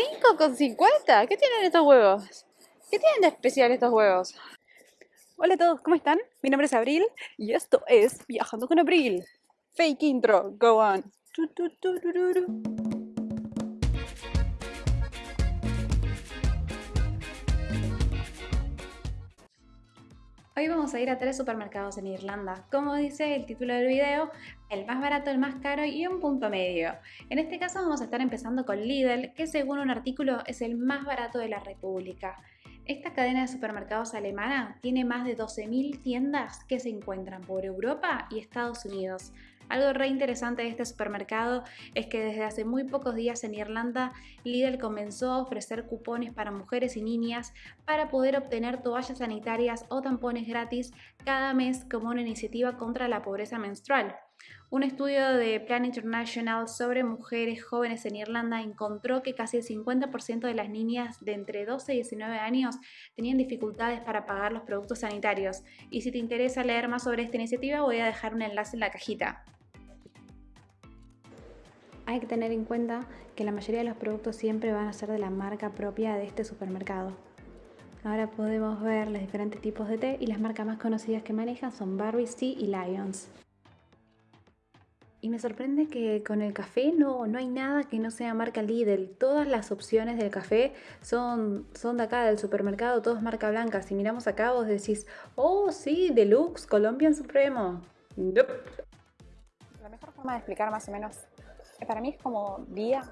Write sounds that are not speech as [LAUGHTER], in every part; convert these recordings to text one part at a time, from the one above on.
5,50. ¿Qué tienen estos huevos? ¿Qué tienen de especial estos huevos? Hola a todos, ¿cómo están? Mi nombre es Abril y esto es Viajando con Abril. Fake intro, go on. Hoy vamos a ir a tres supermercados en Irlanda. Como dice el título del video, el más barato, el más caro y un punto medio. En este caso vamos a estar empezando con Lidl, que según un artículo es el más barato de la República. Esta cadena de supermercados alemana tiene más de 12.000 tiendas que se encuentran por Europa y Estados Unidos. Algo re interesante de este supermercado es que desde hace muy pocos días en Irlanda, Lidl comenzó a ofrecer cupones para mujeres y niñas para poder obtener toallas sanitarias o tampones gratis cada mes como una iniciativa contra la pobreza menstrual. Un estudio de Plan International sobre mujeres jóvenes en Irlanda encontró que casi el 50% de las niñas de entre 12 y 19 años tenían dificultades para pagar los productos sanitarios. Y si te interesa leer más sobre esta iniciativa voy a dejar un enlace en la cajita hay que tener en cuenta que la mayoría de los productos siempre van a ser de la marca propia de este supermercado. Ahora podemos ver los diferentes tipos de té y las marcas más conocidas que manejan son Barry, Sea y Lions. Y me sorprende que con el café no, no hay nada que no sea marca Lidl. Todas las opciones del café son, son de acá, del supermercado, todos marca blanca. Si miramos acá vos decís, oh sí, Deluxe, Colombian Supremo. La mejor forma de explicar más o menos para mí es como Día,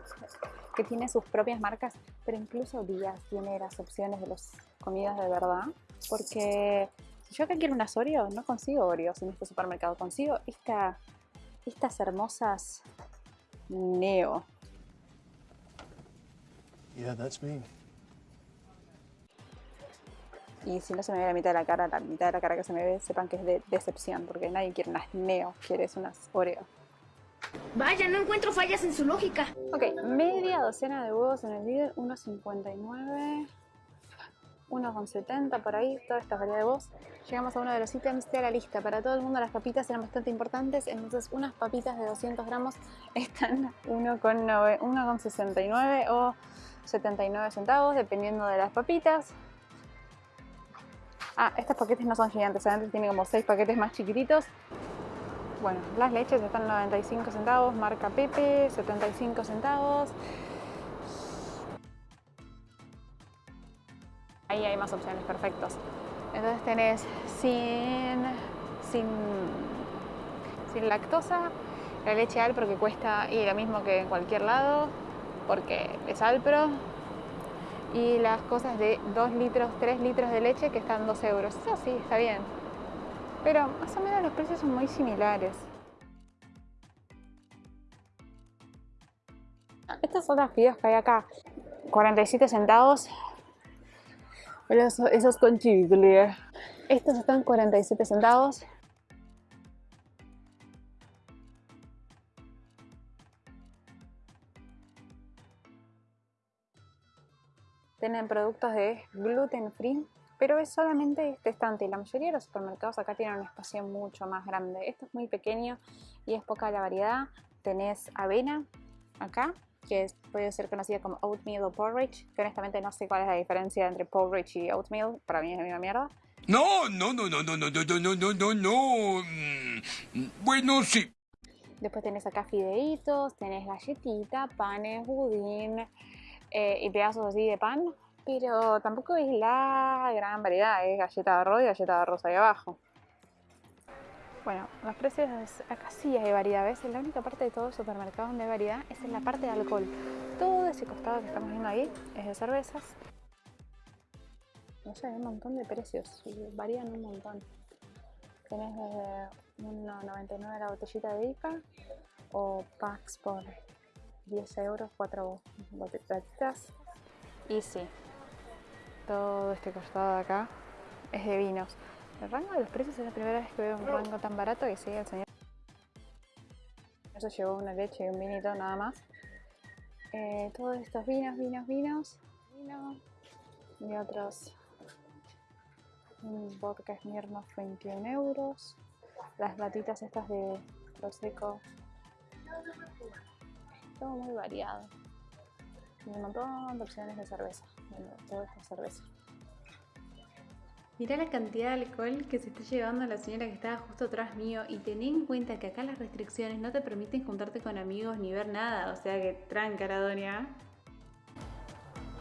que tiene sus propias marcas, pero incluso Día tiene las opciones de las comidas de verdad, porque si yo acá quiero unas Oreo, no consigo Oreos en este supermercado, consigo esta, estas hermosas Neo. Yeah, that's me. Y si no se me ve la mitad de la cara, la mitad de la cara que se me ve, sepan que es de decepción, porque nadie quiere unas Neo, quieres unas Oreo. Vaya, no encuentro fallas en su lógica. Ok, media docena de huevos en el líder, 1.59, 1.70 por ahí, toda esta variedad de huevos. Llegamos a uno de los ítems de la lista. Para todo el mundo las papitas eran bastante importantes, entonces unas papitas de 200 gramos [LAUGHS] están 1.69 o 79 centavos, dependiendo de las papitas. Ah, estos paquetes no son gigantes, antes tiene como 6 paquetes más chiquititos. Bueno, las leches están 95 centavos, marca Pepe, 75 centavos. Ahí hay más opciones, perfectos. Entonces tenés sin, sin, sin lactosa, la leche Alpro que cuesta y lo mismo que en cualquier lado, porque es Alpro. Y las cosas de 2 litros, 3 litros de leche que están 2 euros. Eso sí, está bien pero más o menos los precios son muy similares. Estas son las fideos que hay acá, 47 centavos. Esos, con chile. Estos están 47 centavos. Tienen productos de gluten free pero es solamente este estante y la mayoría de los supermercados acá tienen un espacio mucho más grande. Esto es muy pequeño y es poca la variedad. Tenés avena acá, que puede ser conocida como oatmeal o porridge, que honestamente no sé cuál es la diferencia entre porridge y oatmeal, para mí es la misma mierda. No, no, no, no, no, no, no, no, no, no, no. Bueno, sí. Después tenés acá fideitos, tenés galletita, panes, budín y pedazos así de pan pero tampoco es la gran variedad, es galleta de arroz y galleta de arroz ahí abajo. Bueno, los precios acá sí hay variedad, ¿ves? La única parte de todo el supermercado donde hay variedad es en la parte de alcohol. Todo ese costado que estamos viendo ahí es de cervezas. No sé, hay un montón de precios, varían un montón. Tenés desde 1,99 la botellita de IPA o packs por 10 euros, 4 botellitas. Y sí, todo este costado de acá es de vinos. El rango de los precios es la primera vez que veo un rango tan barato que sigue el señor. Eso llevó una leche y un vinito nada más. Eh, todos estos vinos, vinos, vinos, vino y otros. Un vodka Smirnoff 21 euros. Las latitas estas de Prosecco. Todo muy variado. y un montón de opciones de cerveza. Bueno, todo esto es cerveza. Mirá la cantidad de alcohol que se está llevando la señora que estaba justo atrás mío y ten en cuenta que acá las restricciones no te permiten juntarte con amigos ni ver nada, o sea que tranca la doña.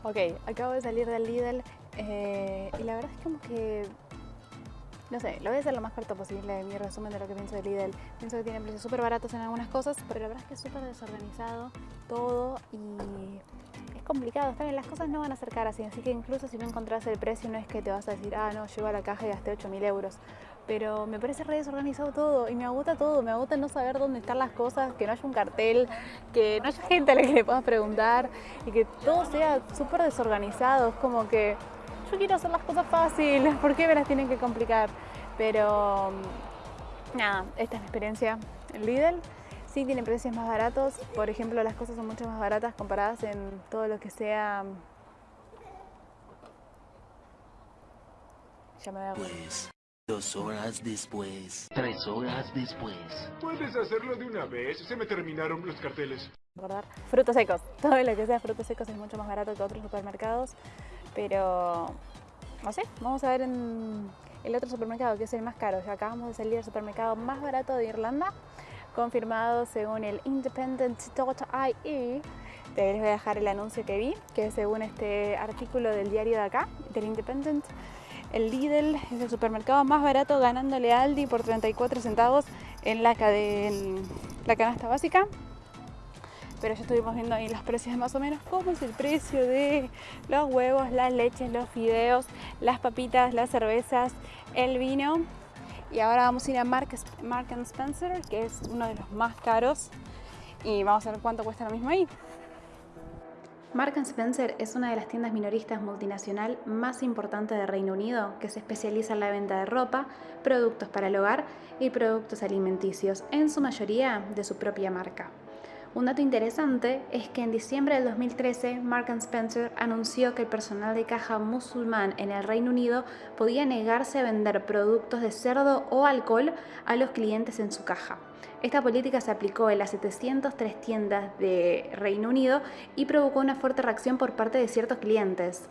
Ok, acabo de salir del Lidl eh, y la verdad es como que no sé, lo voy a hacer lo más corto posible de mi resumen de lo que pienso de Lidl. Pienso que tiene precios súper baratos en algunas cosas, pero la verdad es que es súper desorganizado todo y complicado. Está las cosas no van a ser caras, así que incluso si no encontrás el precio no es que te vas a decir, ah, no, llevo a la caja y gasté 8.000 euros. Pero me parece re desorganizado todo y me agota todo, me agota no saber dónde están las cosas, que no haya un cartel, que no haya gente a la que le puedas preguntar y que todo sea súper desorganizado. Es como que yo quiero hacer las cosas fáciles, ¿por qué me las tienen que complicar? Pero nada, esta es mi experiencia en Lidl. Sí tiene precios más baratos, por ejemplo las cosas son mucho más baratas comparadas en todo lo que sea... Ya me voy a Pues, dos horas después, tres horas después. Puedes hacerlo de una vez, se me terminaron los carteles. acordar. Frutos secos, [LAUGHS] todo lo que sea frutos secos es mucho más barato que otros supermercados, pero no sé, vamos a ver en el otro supermercado que es el más caro. Ya acabamos de salir del supermercado más barato de Irlanda, confirmado según el independent.ie. Te les voy a dejar el anuncio que vi, que según este artículo del diario de acá, del Independent. El Lidl es el supermercado más barato ganándole Aldi por 34 centavos en la, en la canasta básica pero ya estuvimos viendo ahí los precios más o menos cómo es el precio de los huevos, las leches, los fideos, las papitas, las cervezas, el vino. Y ahora vamos a ir a Mark, Mark Spencer, que es uno de los más caros, y vamos a ver cuánto cuesta lo mismo ahí. Mark Spencer es una de las tiendas minoristas multinacional más importantes de Reino Unido que se especializa en la venta de ropa, productos para el hogar y productos alimenticios, en su mayoría de su propia marca. Un dato interesante es que en diciembre del 2013 Mark Spencer anunció que el personal de caja musulmán en el Reino Unido podía negarse a vender productos de cerdo o alcohol a los clientes en su caja. Esta política se aplicó en las 703 tiendas de Reino Unido y provocó una fuerte reacción por parte de ciertos clientes.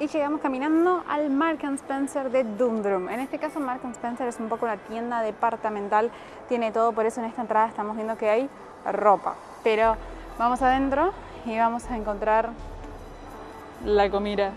Y llegamos caminando al Mark Spencer de Dundrum. En este caso Mark Spencer es un poco una tienda departamental, tiene todo, por eso en esta entrada estamos viendo que hay ropa. Pero vamos adentro y vamos a encontrar la comida.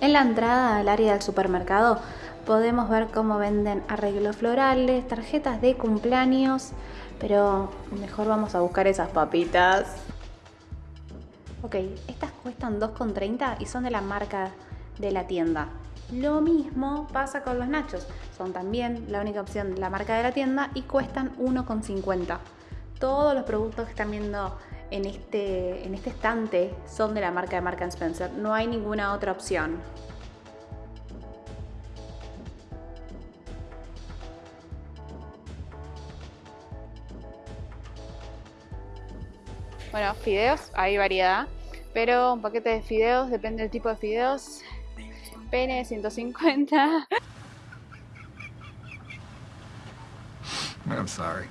En la entrada al área del supermercado podemos ver cómo venden arreglos florales, tarjetas de cumpleaños, pero mejor vamos a buscar esas papitas. Ok, estas cuestan 2,30 y son de la marca de la tienda. Lo mismo pasa con los nachos, son también la única opción de la marca de la tienda y cuestan 1,50. Todos los productos que están viendo en este, en este estante son de la marca de Mark Spencer. No hay ninguna otra opción. Bueno, fideos, hay variedad, pero un paquete de fideos, depende del tipo de fideos. Pene 150. I'm sorry.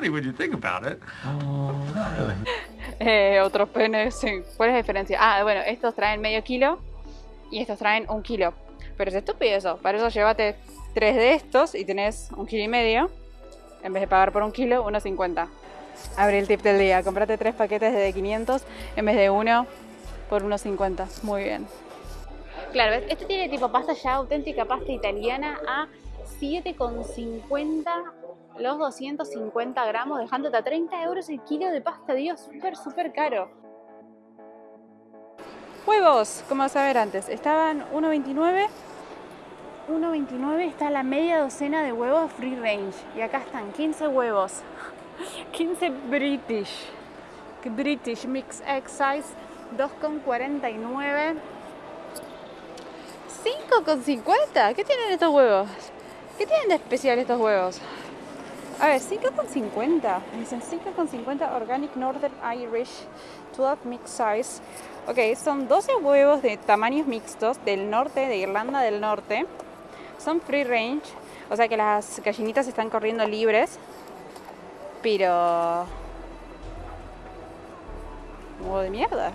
Funny when you think about it. [LAUGHS] Eh, otros penes, sí. ¿Cuál es la diferencia? Ah, bueno, estos traen medio kilo y estos traen un kilo. Pero es estúpido eso. Para eso llévate tres de estos y tenés un kilo y medio. En vez de pagar por un kilo, 1,50. Abre el tip del día. Comprate tres paquetes de 500 en vez de uno por 1,50. Muy bien. Claro, ¿ves? este tiene tipo pasta ya auténtica, pasta italiana a 7,50 los 250 gramos, dejándote a 30 euros el kilo de pasta. Dios, súper, súper caro. Huevos, como vas a ver antes, estaban 1,29. 1,29 está la media docena de huevos free range. Y acá están 15 huevos. [LAUGHS] 15 British. British Mix X Size 2,49. Sí, 5,50. ¿Qué tienen estos huevos? ¿Qué tienen de especial estos huevos? A ver, 5,50. Dicen 5,50 Organic Northern Irish 12 Mix Size. Ok, son 12 huevos de tamaños mixtos del norte, de Irlanda del Norte. Son free range, o sea que las gallinitas están corriendo libres. Pero... Huevo de mierda.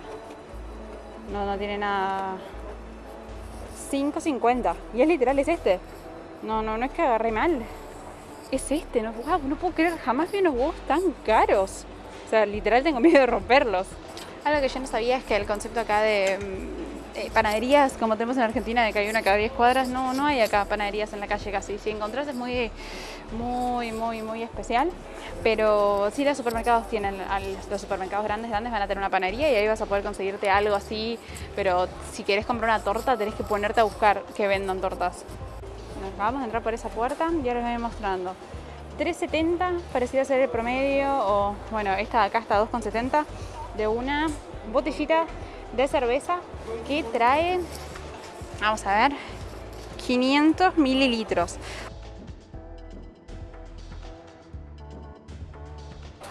No, no tiene nada... 5.50. Y es literal, es este. No, no, no es que agarré mal. Es este, no, wow, no puedo creer, jamás vi unos huevos tan caros. O sea, literal tengo miedo de romperlos. Algo que yo no sabía es que el concepto acá de mm, eh, panaderías, como tenemos en Argentina, de que hay una cada 10 cuadras, no, no hay acá panaderías en la calle casi. Si encontrás es muy, muy, muy, muy especial. Pero sí los supermercados tienen, los supermercados grandes, grandes van a tener una panadería y ahí vas a poder conseguirte algo así. Pero si querés comprar una torta, tenés que ponerte a buscar que vendan tortas. Nos vamos a entrar por esa puerta y ahora les voy mostrando. 3.70 parecía ser el promedio, o bueno, esta de acá está 2.70 de una botellita de cerveza que trae, vamos a ver, 500 mililitros.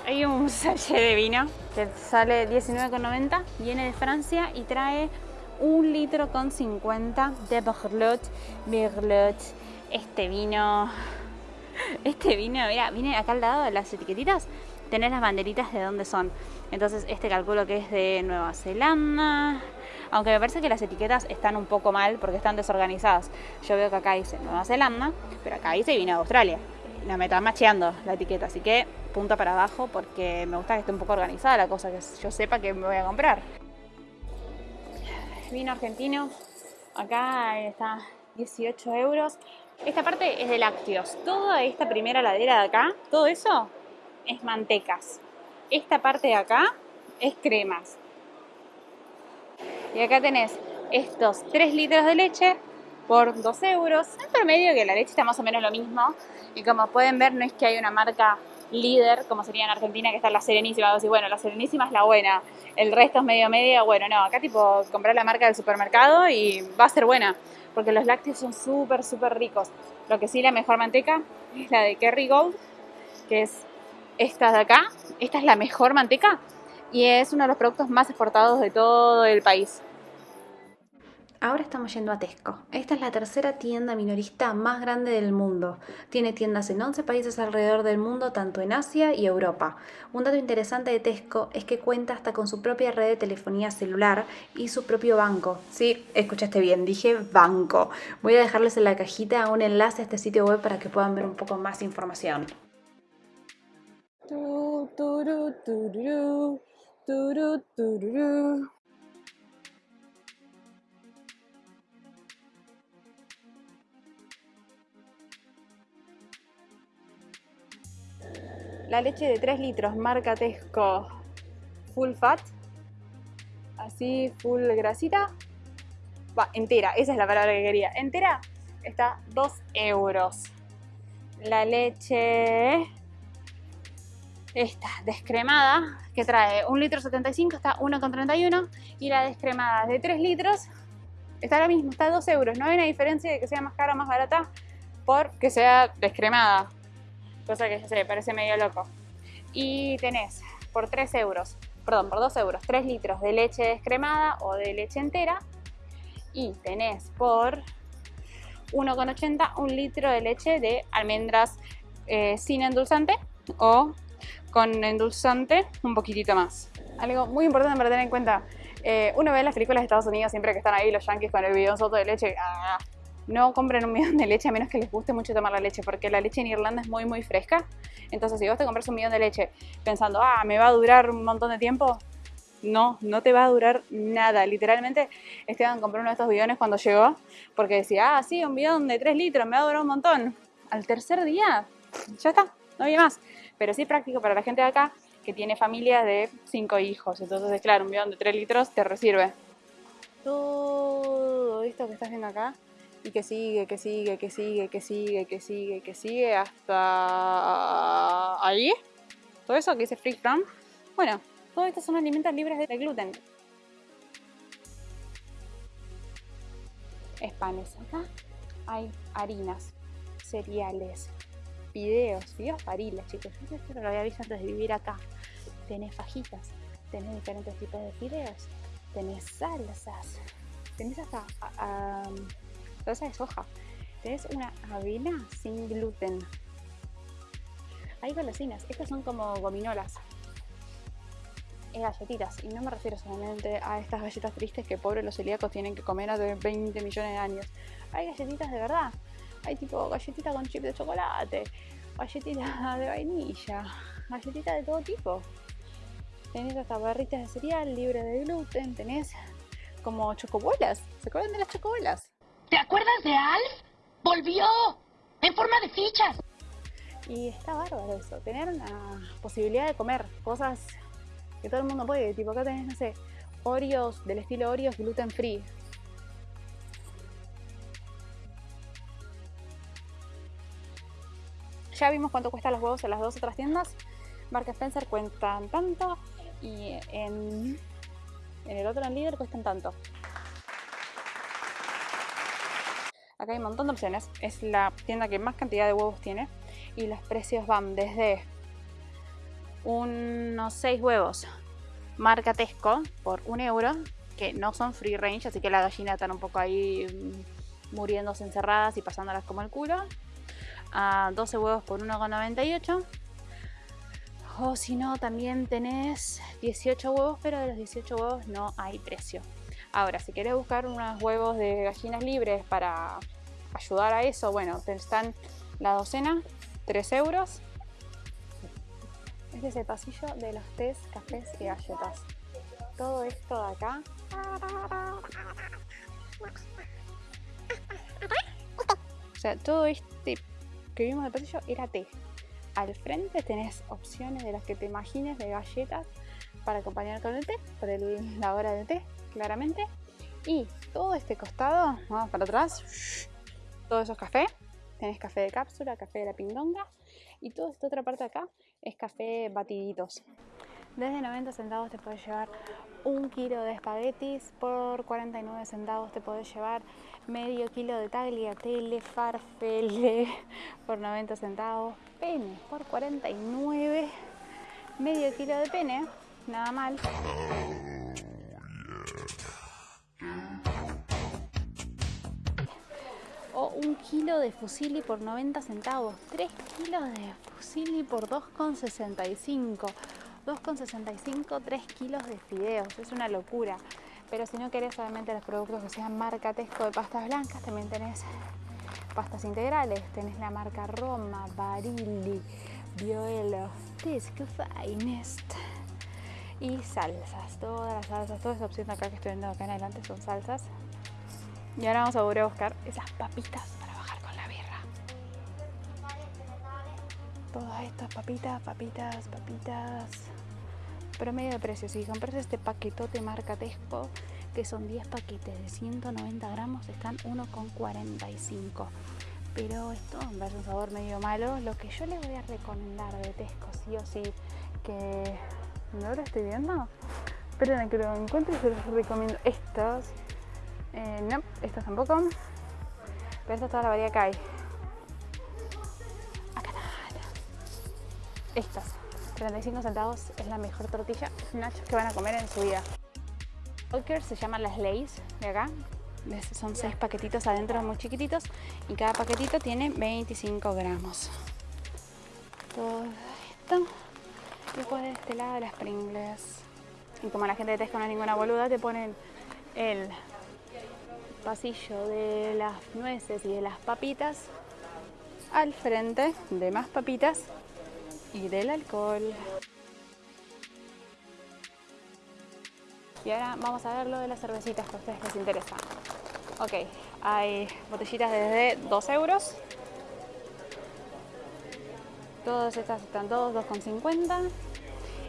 Hay un [LAUGHS] sachet de vino que sale 19,90, viene de Francia y trae un litro con 50 de Berlot. Berlot, este vino, [LAUGHS] este vino, mira, viene acá al lado de las etiquetitas, tenés las banderitas de dónde son. Entonces este calculo que es de Nueva Zelanda, aunque me parece que las etiquetas están un poco mal porque están desorganizadas. Yo veo que acá dice Nueva Zelanda, pero acá dice vino de Australia. No me está macheando la etiqueta, así que punta para abajo porque me gusta que esté un poco organizada la cosa, que yo sepa que me voy a comprar. Vino argentino, acá está 18 euros. Esta parte es de lácteos. Toda esta primera ladera de acá, todo eso es mantecas. Esta parte de acá es cremas. Y acá tenés estos 3 litros de leche por 2 euros. En promedio que la leche está más o menos lo mismo. Y como pueden ver, no es que hay una marca líder, como sería en Argentina, que está la Serenísima. Vos decís, bueno, la Serenísima es la buena, el resto es medio medio. Bueno, no, acá tipo comprar la marca del supermercado y va a ser buena, porque los lácteos son súper, súper ricos. Lo que sí, la mejor manteca es la de Kerry Gold, que es esta de acá. Esta es la mejor manteca y es uno de los productos más exportados de todo el país. Ahora estamos yendo a Tesco. Esta es la tercera tienda minorista más grande del mundo. Tiene tiendas en 11 países alrededor del mundo, tanto en Asia y Europa. Un dato interesante de Tesco es que cuenta hasta con su propia red de telefonía celular y su propio banco. Sí, escuchaste bien, dije banco. Voy a dejarles en la cajita un enlace a este sitio web para que puedan ver un poco más información. La leche de 3 litros, marca Tesco, full fat, así full grasita, va, entera, esa es la palabra que quería, entera, está 2 euros. La leche esta descremada que trae 1 litro 75 está 1,31 y la descremada de 3 litros está lo mismo, está 2 euros. No hay una diferencia de que sea más cara o más barata porque sea descremada. Cosa que ya se parece medio loco. Y tenés por 3 euros, perdón, por 2 euros, 3 litros de leche descremada o de leche entera. Y tenés por 1,80 un litro de leche de almendras eh, sin endulzante o con endulzante un poquitito más. Algo muy importante para tener en cuenta, eh, uno ve las películas de Estados Unidos siempre que están ahí los yankees con el bidón soto de leche, ¡ah! No compren un bidón de leche a menos que les guste mucho tomar la leche, porque la leche en Irlanda es muy muy fresca, entonces si vos te compras un bidón de leche pensando, ah, me va a durar un montón de tiempo, no, no te va a durar nada. Literalmente, Esteban compró uno de estos bidones cuando llegó, porque decía, ah, sí, un bidón de 3 litros, me va a durar un montón. Al tercer día, ya está, no había más. Pero sí práctico para la gente de acá que tiene familia de 5 hijos. Entonces, claro, un bidón de 3 litros te resirve. Todo esto que estás viendo acá y que sigue, que sigue, que sigue, que sigue, que sigue, que sigue hasta ahí. Todo eso que dice Free From. Bueno, todos estos son alimentos libres de gluten. es panes. Acá hay harinas, cereales, videos, videos pariles, chicos. Yo esto lo había visto antes de vivir acá. Tenés fajitas, tenés diferentes tipos de fideos, tenés salsas, tenés hasta a- a- salsa de soja, tenés una avena sin gluten. Hay golosinas, estas son como gominolas. Es galletitas, y no me refiero solamente a estas galletas tristes que pobres los celíacos tienen que comer hace 20 millones de años. Hay galletitas de verdad. Hay tipo galletita con chip de chocolate, galletita [LAUGHS] de vainilla, galletita de todo tipo. Tenés hasta barritas de cereal libre de gluten, tenés como chocobolas. ¿Se acuerdan de las chocobolas? ¿Te acuerdas de Alf? ¡Volvió! ¡En forma de fichas! Y está bárbaro eso, tener una posibilidad de comer cosas que todo el mundo puede. Tipo acá tenés, no sé, Oreos del estilo Oreos gluten free. Ya vimos cuánto cuestan los huevos en las dos otras tiendas. Marca Spencer cuentan tanto y en, en el otro en líder cuestan tanto. Acá hay un montón de opciones. Es la tienda que más cantidad de huevos tiene. Y los precios van desde unos 6 huevos marca Tesco por un euro. Que no son free range, así que la gallina están un poco ahí mm, muriéndose encerradas y pasándolas como el culo. A 12 huevos por 1,98. O si no, también tenés 18 huevos, pero de los 18 huevos no hay precio. Ahora, si querés buscar unos huevos de gallinas libres para ayudar a eso, bueno, te están la docena, 3 euros. Este es el pasillo de los tés, cafés y galletas. Todo esto de acá. O sea, todo este que vimos de pasillo era té. Al frente tenés opciones de las que te imagines de galletas para acompañar con el té, por el- la hora del té, claramente. Y todo este costado, vamos para atrás, todo eso es café. Tenés café de cápsula, café de la pindonga. Y toda esta otra parte acá es café batiditos. Desde 90 centavos te puedes llevar un kilo de espaguetis, por 49 centavos te puedes llevar medio kilo de tagliatelle, farfele por 90 centavos, pene por 49, medio kilo de pene, nada mal. Un kilo de fusilli por 90 centavos, 3 kilos de fusilli por 2,65. 2,65, 3 kilos de fideos, es una locura. Pero si no querés solamente los productos que sean marca Tesco de pastas blancas, también tenés pastas integrales. Tenés la marca Roma, Barilli, Bioelo, Tesco Finest. Y salsas, todas las salsas, toda esa opción acá que estoy viendo acá en adelante son salsas. Y ahora vamos a volver a buscar esas papitas para bajar con la birra. Todas estas papitas, papitas, papitas. Promedio de precio, si compras este paquetote marca Tesco, que son 10 paquetes de 190 gramos, están 1,45. Pero esto me parece un sabor medio malo. Lo que yo les voy a recomendar de Tesco, sí o sí, que no lo estoy viendo. Esperen a que lo encuentre y se los recomiendo estos. Eh, no, estos tampoco. Pero esta es toda la variedad que hay. Acá está. Estas. 35 centavos es la mejor tortilla nachos que van a comer en su vida. Walker se llaman las Lays de acá. Son 6 paquetitos adentro muy chiquititos y cada paquetito tiene 25 gramos. Todo esto. Después de este lado las Pringles. Y como la gente de Tesco no es ninguna boluda, te ponen el pasillo de las nueces y de las papitas al frente de más papitas y del alcohol. Y ahora vamos a ver lo de las cervecitas que a ustedes les interesa. Ok, hay botellitas desde 2 euros. Todas estas están todos 2,50.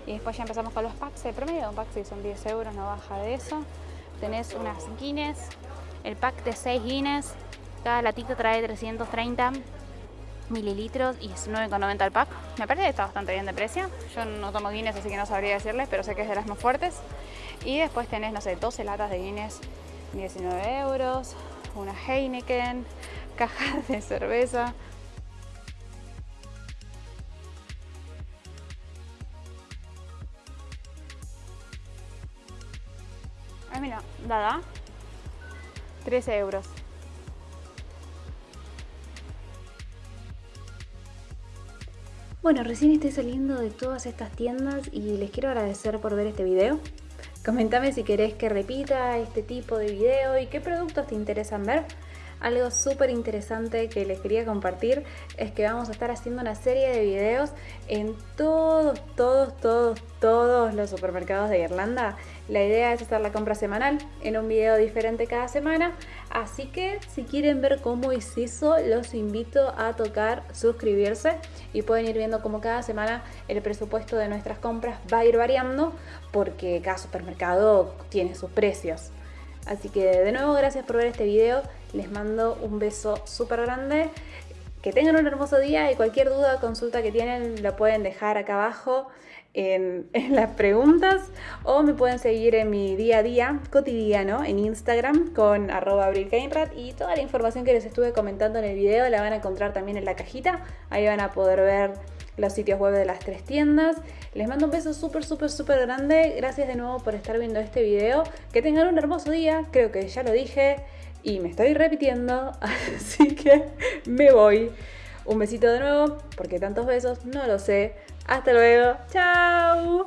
Y después ya empezamos con los packs. El promedio un pack sí son 10 euros, no baja de eso. Tenés unas Guinness. El pack de 6 Guinness. Cada latita trae 330 mililitros y es 9,90 el pack. Me parece que está bastante bien de precio. Yo no tomo Guinness, así que no sabría decirles, pero sé que es de las más fuertes. Y después tenés, no sé, 12 latas de Guinness, 19 euros. una Heineken, [LAUGHS] cajas de cerveza. Ah, mira, Dada, 13 euros. Bueno, recién estoy saliendo de todas estas tiendas y les quiero agradecer por ver este video. Comentame si querés que repita este tipo de video y qué productos te interesan ver. Algo súper interesante que les quería compartir es que vamos a estar haciendo una serie de videos en todos, todos, todos, todos los supermercados de Irlanda. La idea es hacer la compra semanal en un video diferente cada semana, así que si quieren ver cómo es eso, los invito a tocar suscribirse y pueden ir viendo cómo cada semana el presupuesto de nuestras compras va a ir variando porque cada supermercado tiene sus precios. Así que de nuevo gracias por ver este video, les mando un beso súper grande, que tengan un hermoso día y cualquier duda o consulta que tienen lo pueden dejar acá abajo en, [LAUGHS] en, las preguntas o me pueden seguir en mi día a día cotidiano en Instagram con arroba y toda la información que les estuve comentando en el video la van a encontrar también en la cajita, ahí van a poder ver los sitios web de las tres tiendas. Les mando un beso súper, súper, súper grande. Gracias de nuevo por estar viendo este video. Que tengan un hermoso día, creo que ya lo dije y me estoy repitiendo, [LAUGHS] así que me voy. Un besito de nuevo, porque tantos besos, no lo sé. Hasta luego, chao.